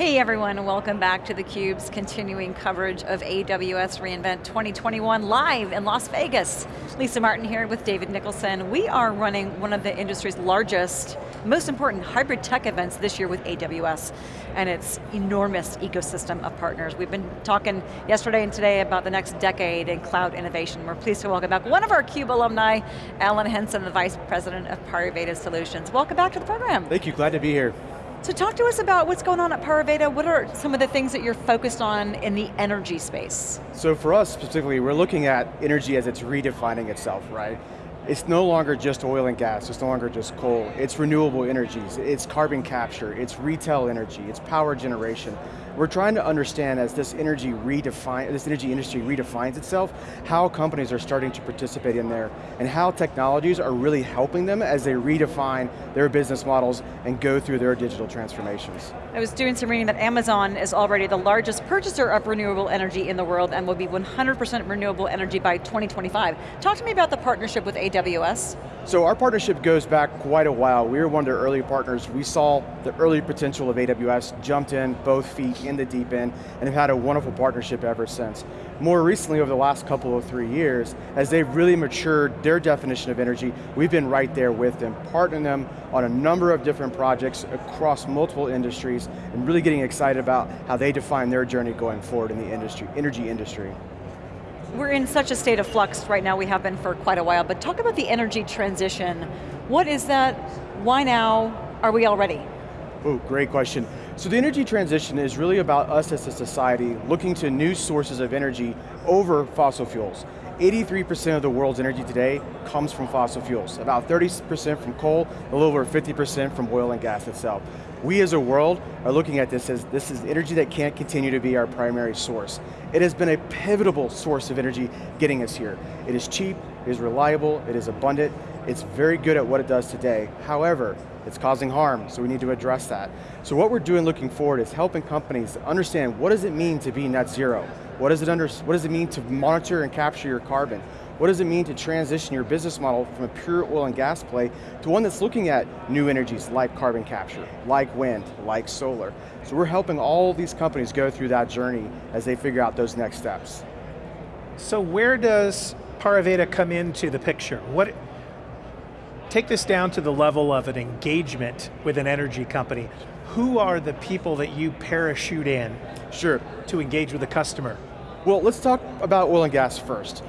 Hey everyone, and welcome back to theCUBE's continuing coverage of AWS reInvent 2021 live in Las Vegas. Lisa Martin here with David Nicholson. We are running one of the industry's largest, most important hybrid tech events this year with AWS, and its enormous ecosystem of partners. We've been talking yesterday and today about the next decade in cloud innovation. We're pleased to welcome back one of our CUBE alumni, Alan Henson, the Vice President of Pariveda Solutions. Welcome back to the program. Thank you, glad to be here. So talk to us about what's going on at Pariveda. What are some of the things that you're focused on in the energy space? So for us specifically, we're looking at energy as it's redefining itself, right? It's no longer just oil and gas, it's no longer just coal. It's renewable energies, it's carbon capture, it's retail energy, it's power generation. We're trying to understand as this energy redefine, this energy industry redefines itself, how companies are starting to participate in there, and how technologies are really helping them as they redefine their business models and go through their digital transformations. I was doing some reading that Amazon is already the largest purchaser of renewable energy in the world and will be 100% renewable energy by 2025. Talk to me about the partnership with AWS. So our partnership goes back quite a while. We were one of their early partners. We saw the early potential of AWS, jumped in both feet in the deep end, and have had a wonderful partnership ever since. More recently, over the last couple of three years, as they've really matured their definition of energy, we've been right there with them, partnering them on a number of different projects across multiple industries, and really getting excited about how they define their journey going forward in the industry, energy industry. We're in such a state of flux right now, we have been for quite a while, but talk about the energy transition. What is that? Why now? Are we all ready? Oh, great question. So the energy transition is really about us as a society looking to new sources of energy over fossil fuels. 83% of the world's energy today comes from fossil fuels. About 30% from coal, a little over 50% from oil and gas itself. We as a world are looking at this as this is energy that can't continue to be our primary source. It has been a pivotal source of energy getting us here. It is cheap, it is reliable, it is abundant, it's very good at what it does today. However, it's causing harm, so we need to address that. So what we're doing looking forward is helping companies understand what does it mean to be net zero? What does, it under, what does it mean to monitor and capture your carbon? What does it mean to transition your business model from a pure oil and gas play to one that's looking at new energies like carbon capture, like wind, like solar. So we're helping all these companies go through that journey as they figure out those next steps. So where does Pariveda come into the picture? What, take this down to the level of an engagement with an energy company. Who are the people that you parachute in sure. to engage with the customer? Well, let's talk about oil and gas first.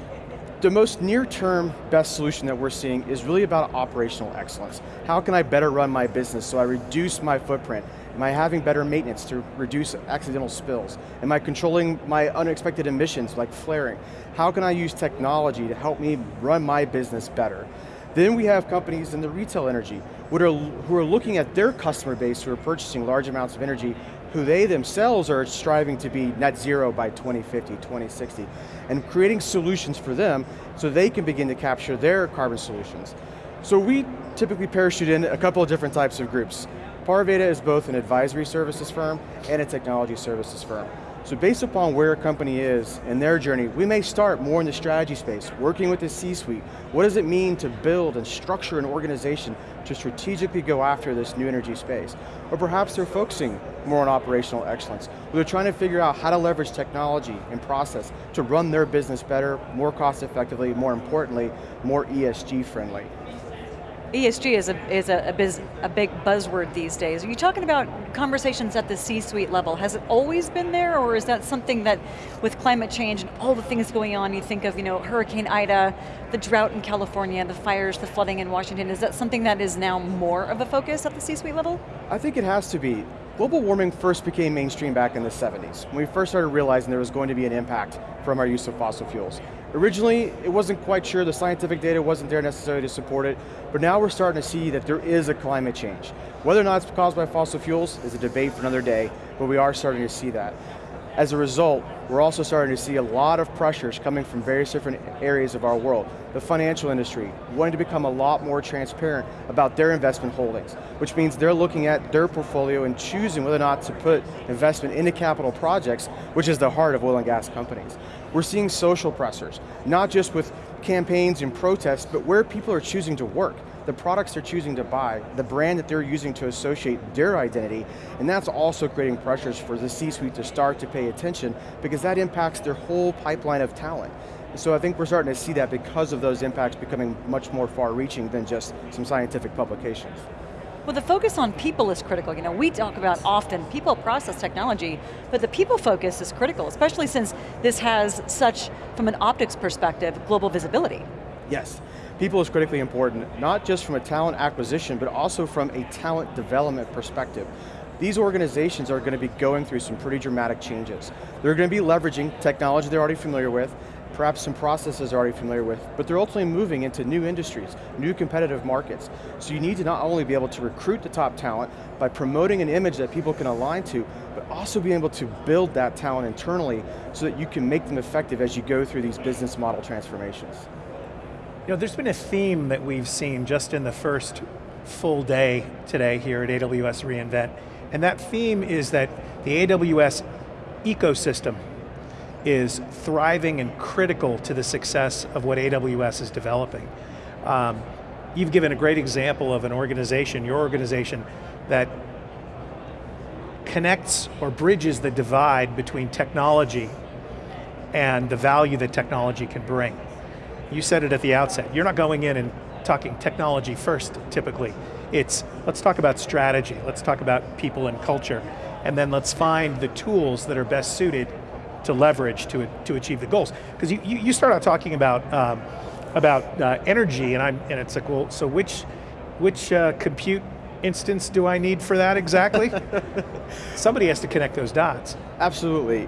The most near-term best solution that we're seeing is really about operational excellence. How can I better run my business so I reduce my footprint? Am I having better maintenance to reduce accidental spills? Am I controlling my unexpected emissions like flaring? How can I use technology to help me run my business better? Then we have companies in the retail energy who are, who are looking at their customer base who are purchasing large amounts of energy who they themselves are striving to be net zero by 2050, 2060, and creating solutions for them so they can begin to capture their carbon solutions. So we typically parachute in a couple of different types of groups. Pariveda is both an advisory services firm and a technology services firm. So based upon where a company is in their journey, we may start more in the strategy space, working with the C-suite. What does it mean to build and structure an organization to strategically go after this new energy space? Or perhaps they're focusing more on operational excellence. They're trying to figure out how to leverage technology and process to run their business better, more cost effectively, more importantly, more ESG friendly. ESG is a, is a, a, biz, a, big buzzword these days. Are you talking about conversations at the C-suite level? Has it always been there, or is that something that, with climate change and all the things going on, you think of you know, Hurricane Ida, the drought in California, the fires, the flooding in Washington, is that something that is now more of a focus at the C-suite level? I think it has to be. Global warming first became mainstream back in the 70s, when we first started realizing there was going to be an impact from our use of fossil fuels. Originally, it wasn't quite sure, the scientific data wasn't there necessarily to support it, but now we're starting to see that there is a climate change. Whether or not it's caused by fossil fuels is a debate for another day, but we are starting to see that. As a result, we're also starting to see a lot of pressures coming from various different areas of our world. The financial industry, wanting to become a lot more transparent about their investment holdings, which means they're looking at their portfolio and choosing whether or not to put investment into capital projects, which is the heart of oil and gas companies. We're seeing social pressures, not just with campaigns and protests, but where people are choosing to work, the products they're choosing to buy, the brand that they're using to associate their identity, and that's also creating pressures for the C-suite to start to pay attention because that impacts their whole pipeline of talent. So I think we're starting to see that because of those impacts becoming much more far reaching than just some scientific publications. Well, the focus on people is critical. You know, we talk about often people process technology, but the people focus is critical, especially since this has such, from an optics perspective, global visibility. Yes, people is critically important, not just from a talent acquisition, but also from a talent development perspective. These organizations are going to be going through some pretty dramatic changes. They're going to be leveraging technology they're already familiar with, perhaps some processes they're already familiar with, but they're ultimately moving into new industries, new competitive markets. So you need to not only be able to recruit the top talent by promoting an image that people can align to, but also being able to build that talent internally so that you can make them effective as you go through these business model transformations. Know, there's been a theme that we've seen just in the first full day today here at AWS reInvent, and that theme is that the AWS ecosystem is thriving and critical to the success of what AWS is developing. Um, you've given a great example of an organization, your organization, that connects or bridges the divide between technology and the value that technology can bring. You said it at the outset, you're not going in and talking technology first, typically. It's, let's talk about strategy, let's talk about people and culture, and then let's find the tools that are best suited to leverage to, to achieve the goals. Because you, you, you, start out talking about, um, about uh, energy, and, I'm, and it's like, well, so which, which uh, compute instance do I need for that exactly? Somebody has to connect those dots. Absolutely.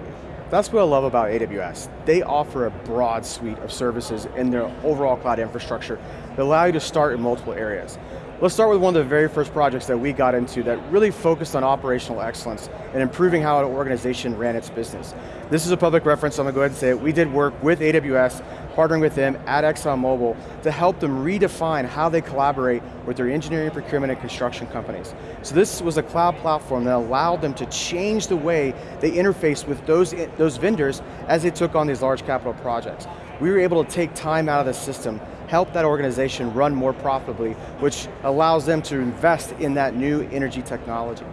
That's what I love about AWS. They offer a broad suite of services in their overall cloud infrastructure that allow you to start in multiple areas. Let's start with one of the very first projects that we got into that really focused on operational excellence and improving how an organization ran its business. This is a public reference, so I'm going to go ahead and say it. We did work with AWS, partnering with them at ExxonMobil to help them redefine how they collaborate with their engineering, procurement, and construction companies. So this was a cloud platform that allowed them to change the way they interface with those, those vendors as they took on these large capital projects. We were able to take time out of the system help that organization run more profitably, which allows them to invest in that new energy technology.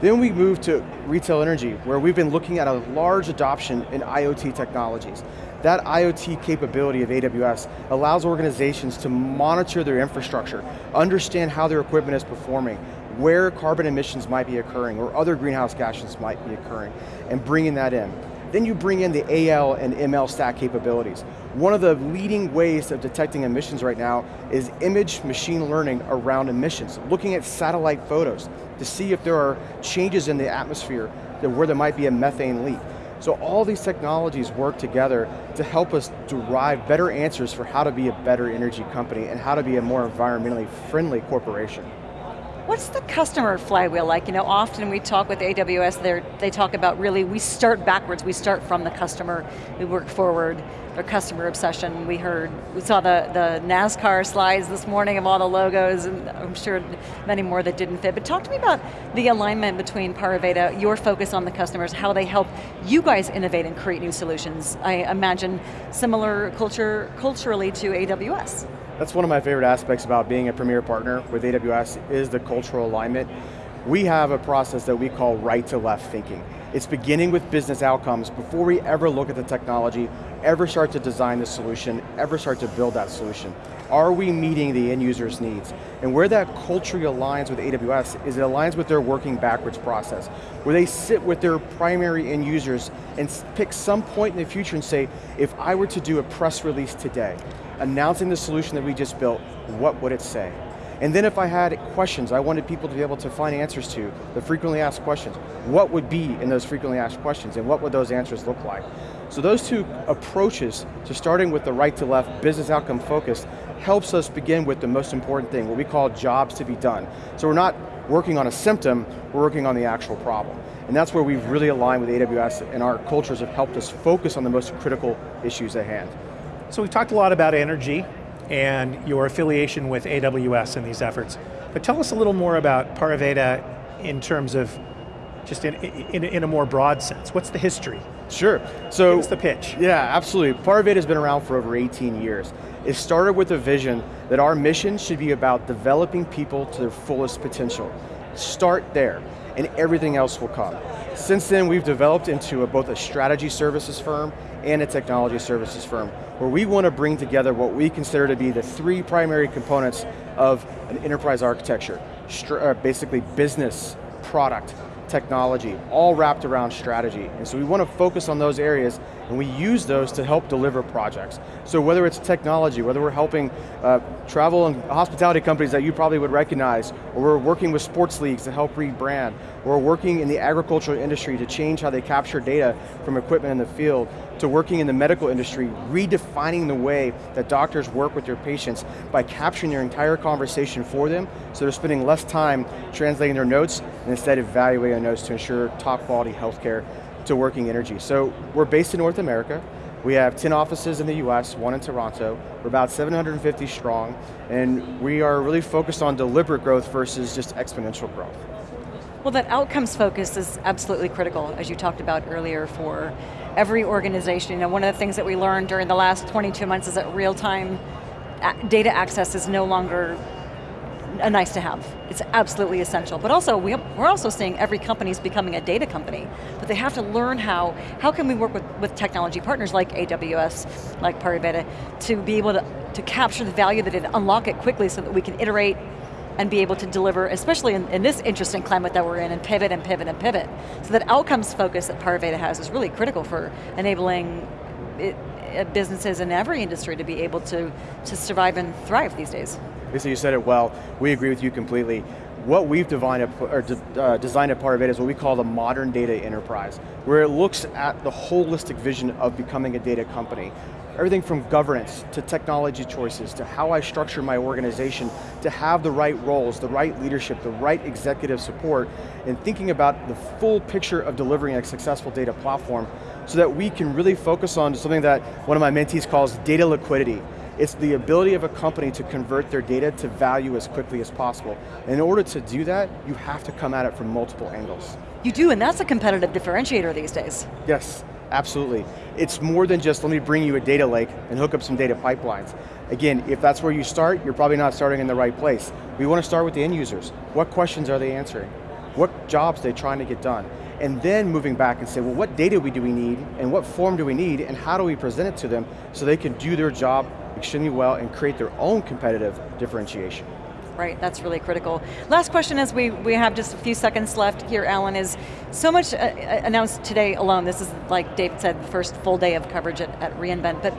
Then we move to retail energy, where we've been looking at a large adoption in IoT technologies. That IoT capability of AWS allows organizations to monitor their infrastructure, understand how their equipment is performing, where carbon emissions might be occurring, or other greenhouse gases might be occurring, and bringing that in. Then you bring in the AI and ML stack capabilities. One of the leading ways of detecting emissions right now is image machine learning around emissions, looking at satellite photos to see if there are changes in the atmosphere where there might be a methane leak. So all these technologies work together to help us derive better answers for how to be a better energy company and how to be a more environmentally friendly corporation. What's the customer flywheel like? You know, often we talk with AWS, they talk about really, we start backwards, we start from the customer, we work forward, their customer obsession. We heard, we saw the, the NASCAR slides this morning of all the logos, and I'm sure many more that didn't fit, but talk to me about the alignment between Pariveda, your focus on the customers, how they help you guys innovate and create new solutions. I imagine similar culture culturally to AWS. That's one of my favorite aspects about being a premier partner with AWS is the cultural alignment. We have a process that we call right to left thinking. It's beginning with business outcomes before we ever look at the technology, ever start to design the solution, ever start to build that solution. Are we meeting the end user's needs? And where that culturally aligns with AWS is it aligns with their working backwards process, where they sit with their primary end users and pick some point in the future and say, if I were to do a press release today, announcing the solution that we just built, what would it say? And then if I had questions, I wanted people to be able to find answers to the frequently asked questions. What would be in those frequently asked questions and what would those answers look like? So those two approaches to starting with the right to left, business outcome focused, helps us begin with the most important thing, what we call jobs to be done. So we're not working on a symptom, we're working on the actual problem. And that's where we've really aligned with AWS and our cultures have helped us focus on the most critical issues at hand. So we talked a lot about energy and your affiliation with AWS in these efforts. But tell us a little more about Pariveda in terms of, just in, in, in a more broad sense. What's the history Sure. So us the pitch. Yeah, absolutely. Pariveda has been around for over 18 years. It started with a vision that our mission should be about developing people to their fullest potential. Start there, and everything else will come. Since then, we've developed into a, both a strategy services firm and a technology services firm, where we want to bring together what we consider to be the three primary components of an enterprise architecture. Uh, basically business, product, technology, all wrapped around strategy. And so we want to focus on those areas and we use those to help deliver projects. So whether it's technology, whether we're helping uh, travel and hospitality companies that you probably would recognize, or we're working with sports leagues to help rebrand, or we're working in the agricultural industry to change how they capture data from equipment in the field, to working in the medical industry, redefining the way that doctors work with their patients by capturing their entire conversation for them, so they're spending less time translating their notes and instead evaluating their notes to ensure top quality healthcare to working energy. So we're based in North America, we have 10 offices in the US, one in Toronto. We're about 750 strong, and we are really focused on deliberate growth versus just exponential growth. Well, that outcomes focus is absolutely critical, as you talked about earlier, for every organization. Know, one of the things that we learned during the last 22 months is that real-time data access is no longer a nice to have. It's absolutely essential. But also, we, are also seeing every company is becoming a data company, but they have to learn how, how can we work with, with technology partners like AWS, like Pariveda, to be able to, to capture the value that it, unlock it quickly so that we can iterate and be able to deliver, especially in, in, this interesting climate that we're in, and pivot and pivot and pivot. So that outcomes focus that Pariveda has is really critical for enabling it, uh, businesses in every industry to be able to, to survive and thrive these days. Lisa, you said it well. We agree with you completely. What we've designed, or uh, designed at Pariveda is what we call the modern data enterprise, where it looks at the holistic vision of becoming a data company. Everything from governance, to technology choices, to how I structure my organization, to have the right roles, the right leadership, the right executive support, and thinking about the full picture of delivering a successful data platform so that we can really focus on something that one of my mentees calls data liquidity. It's the ability of a company to convert their data to value as quickly as possible. In order to do that, you have to come at it from multiple angles. You do, and that's a competitive differentiator these days. Yes, absolutely. It's more than just, let me bring you a data lake and hook up some data pipelines. Again, if that's where you start, you're probably not starting in the right place. We want to start with the end users. What questions are they answering? What jobs are they trying to get done? And then moving back and say, well, what data do we need, and what form do we need, and how do we present it to them so they can do their job extremely well and create their own competitive differentiation. Right, that's really critical. Last question as we, we have just a few seconds left here, Alan, is so much uh, uh, announced today alone. This is, like David said, the first full day of coverage at, at reInvent, but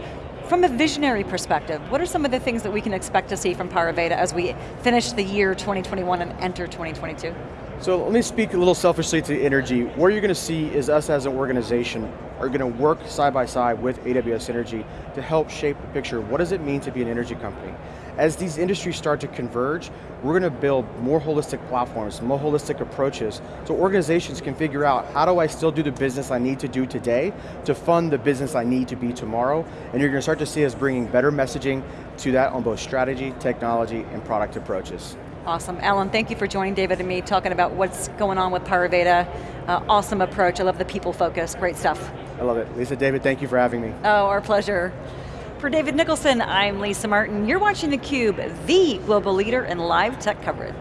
from a visionary perspective, what are some of the things that we can expect to see from Pariveda as we finish the year 2021 and enter 2022? So let me speak a little selfishly to energy. What you're going to see is us as an organization are going to work side by side with AWS Energy to help shape the picture. What does it mean to be an energy company? As these industries start to converge, we're going to build more holistic platforms, more holistic approaches, so organizations can figure out how do I still do the business I need to do today to fund the business I need to be tomorrow, and you're going to start to see us bringing better messaging to that on both strategy, technology, and product approaches. Awesome, Alan, thank you for joining David and me, talking about what's going on with Pariveda. Uh, awesome approach, I love the people focus, great stuff. I love it. Lisa, David, thank you for having me. Oh, our pleasure. For David Nicholson, I'm Lisa Martin. You're watching theCUBE, the global leader in live tech coverage.